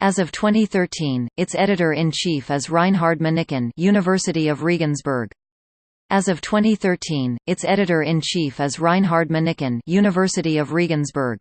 As of 2013, its editor-in-chief is Reinhard Manikin University of Regensburg. As of 2013, its editor-in-chief is Reinhard Manikin University of Regensburg.